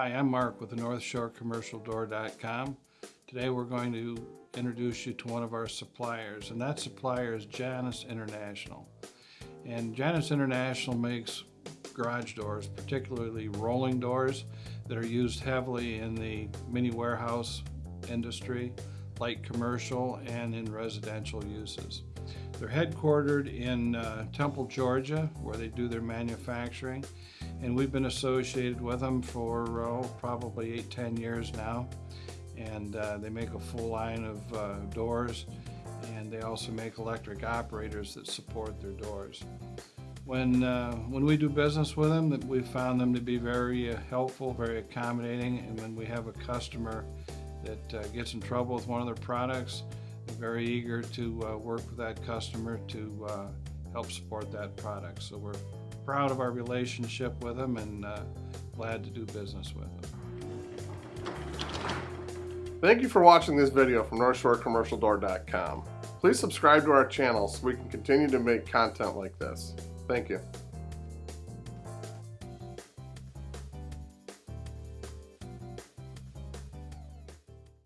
Hi, I'm Mark with the North Shore Commercial Door.com. Today we're going to introduce you to one of our suppliers, and that supplier is Janus International. And Janus International makes garage doors, particularly rolling doors that are used heavily in the mini warehouse industry, light commercial, and in residential uses. They're headquartered in uh, Temple, Georgia, where they do their manufacturing. And we've been associated with them for oh, probably eight, ten years now. And uh, they make a full line of uh, doors. And they also make electric operators that support their doors. When, uh, when we do business with them, we found them to be very uh, helpful, very accommodating. And when we have a customer that uh, gets in trouble with one of their products, very eager to uh, work with that customer to uh, help support that product. So we're proud of our relationship with them and uh, glad to do business with them. Thank you for watching this video from NorthshoreCommercialDoor.com. Please subscribe to our channel so we can continue to make content like this. Thank you.